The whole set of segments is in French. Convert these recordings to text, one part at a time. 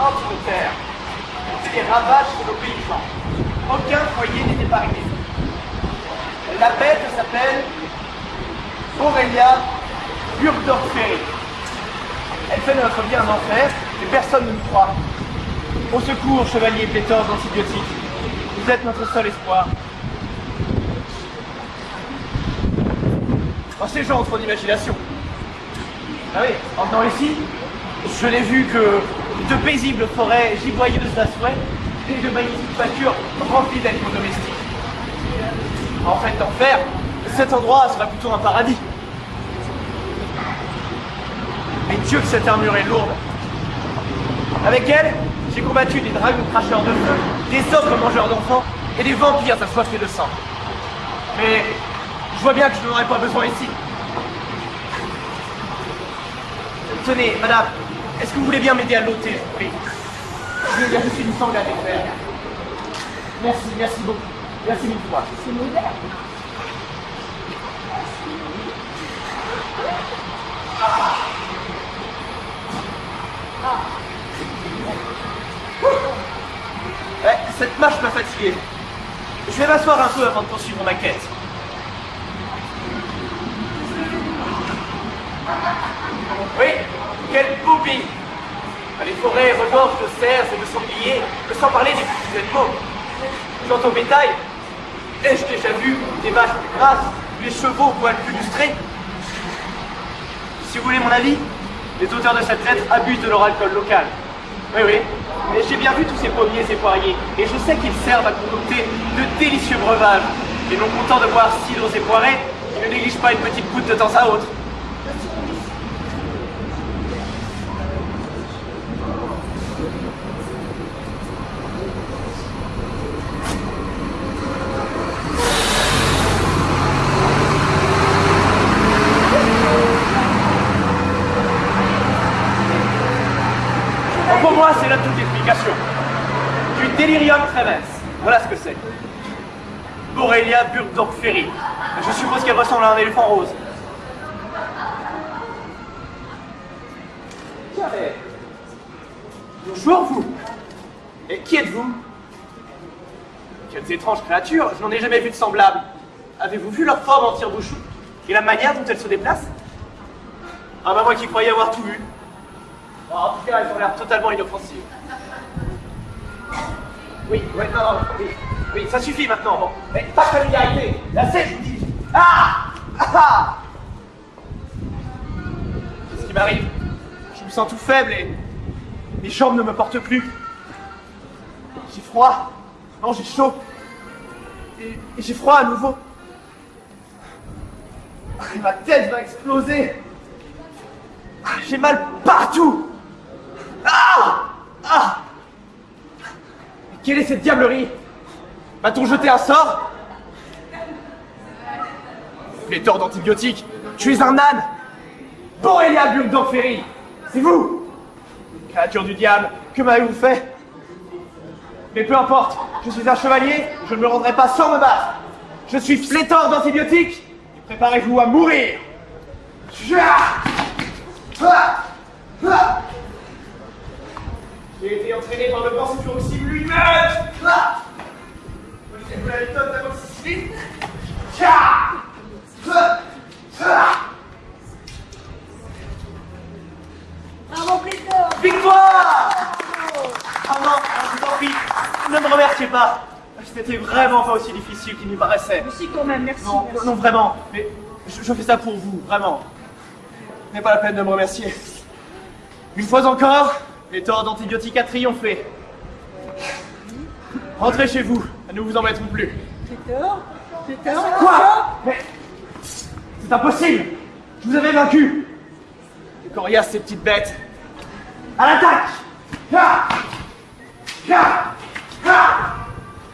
hante nos terres. fait des ravages sur nos paysans. Aucun foyer n'est épargné. La bête s'appelle Aurélia Burdorferi. Elle fait de notre vie un enfer, et personne ne nous croit. Au secours, chevalier pléthore d'antibiotiques. Vous êtes notre seul espoir. Oh, ces gens ont trop d'imagination. Ah oui, en venant ici, je n'ai vu que de paisibles forêts giboyeuses souhait et de magnifiques pâtures remplies d'animaux domestiques. En fait, d'enfer, cet endroit sera plutôt un paradis. Mais Dieu que cette armure est lourde. Avec elle, j'ai combattu des dragons cracheurs de feu, des ogres mangeurs d'enfants et des vampires assoiffés de sang. Mais je vois bien que je n'en aurai pas besoin ici. Tenez, madame, est-ce que vous voulez bien m'aider à l'ôter, je vous prie Je vais juste une sangle à défaire. Merci, merci beaucoup. Merci mille fois. C'est moderne. Ouais, cette marche m'a fatigué. Je vais m'asseoir un peu avant de poursuivre ma quête. Oui, quelle boubie Les forêts regorgent de cerfs et de sangliers, sans parler des petits animaux. Quant au bétail, ai-je déjà vu des vaches plus grasses, des chevaux au poil plus lustrés Si vous voulez mon avis, les auteurs de cette lettre abusent de leur alcool local. Oui, oui, mais j'ai bien vu tous ces pommiers et poiriers, et je sais qu'ils servent à concocter de délicieux breuvages. Et non content de boire cidres et poirées, ils ne négligent pas une petite goutte de temps à autre. Pour moi, c'est là toute l'explication. Du délirium tremens. Voilà ce que c'est. Aurélia Burgdorf-Ferry. Je suppose qu'elle ressemble à un éléphant rose. Bonjour, vous. Et qui êtes-vous? Quelles étranges créatures, je n'en ai jamais vu de semblables. Avez-vous vu leur forme en tire-bouchon? Et la manière dont elles se déplacent? Ah bah moi qui croyais avoir tout vu. En tout cas, elles ont l'air totalement inoffensives. Oui, ouais, non, non, oui, oui, ça suffit maintenant. Bon. Mais pas de familiarité. La je vous dis. Ah Ah, ah Qu'est-ce qui m'arrive Je me sens tout faible et mes jambes ne me portent plus. J'ai froid. Non, j'ai chaud. Et, et j'ai froid à nouveau. Et ma tête va exploser. Ah, J'ai mal partout. Ah Ah Quelle est cette diablerie? Va-t-on jeter un sort? Pléthore d'antibiotiques. Tu es un âne. Borélia Burgdorferi C'est vous. Créature du diable, que m'avez-vous fait? Mais peu importe, je suis un chevalier, je ne me rendrai pas sans me battre. Je suis pléthore d'antibiotiques. Préparez-vous à mourir j'ai été entraîné par le grand fluoxyme lui-même Ah Connaissez-vous la méthode d'amoxicilline Tcha Ah Ah Bravo, Pléthore Victoire Ah non, je vous en prie, ne me remerciez pas C'était vraiment pas aussi difficile qu'il n'y paraissait. Mais si, quand même, merci. Non, merci. non, vraiment, mais je, je fais ça pour vous, vraiment. Ce n'est pas la peine de me remercier. Une fois encore, les torts d'antibiotiques a triomphé. Rentrez chez vous, nous ne vous embêterons plus. Quoi Mais c'est impossible. Je vous avais vaincu. C'est coriace ces petites bêtes. À l'attaque. Ah Ah Ah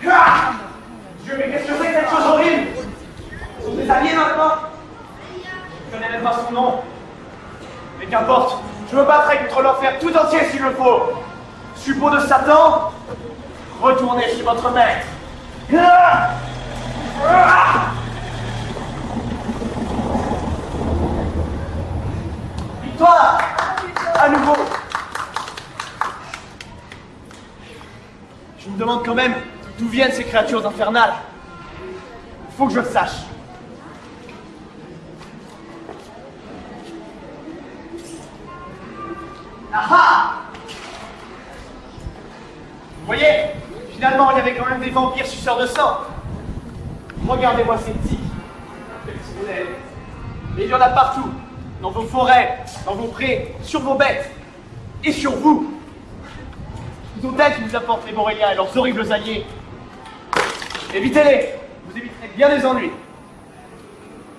Ah Dieu, mais qu'est-ce que c'est que cette chose horrible. Sont des alliés maintenant. Je connais même pas son nom. Mais qu'importe, je me battrai contre l'enfer tout entier s'il le faut. Suppôt de Satan, retournez chez votre maître. Victoire À nouveau Je me demande quand même d'où viennent ces créatures infernales. Il faut que je le sache. Ah Vous voyez Finalement, il y avait quand même des vampires suceurs de sang. Regardez-moi ces petits. Mais il y en a partout. Dans vos forêts, dans vos prés, sur vos bêtes. Et sur vous. Ils ont qui nous apportent les Boréliens et leurs horribles alliés. Évitez-les. Vous éviterez bien des ennuis.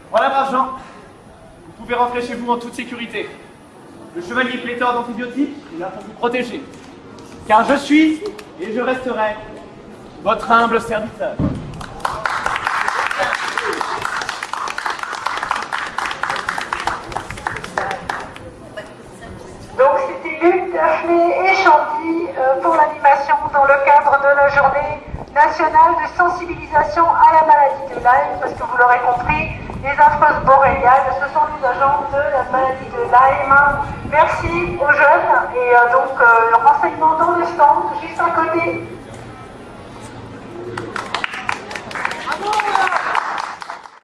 Voilà, gens. Vous pouvez rentrer chez vous en toute sécurité. Le chevalier pléthore d'antibiotiques est là pour vous protéger. Car je suis et je resterai votre humble serviteur. Donc c'était Luc, Daphné et Chanty euh, pour l'animation dans le cadre de la journée nationale de sensibilisation à la maladie de Lyme, parce que vous l'aurez compris, les affreuses agents de la maladie de Lyme. Merci aux jeunes et euh, donc euh, le renseignement dans le stand, juste à côté.